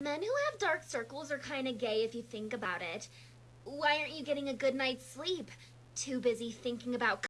Men who have dark circles are kind of gay if you think about it. Why aren't you getting a good night's sleep? Too busy thinking about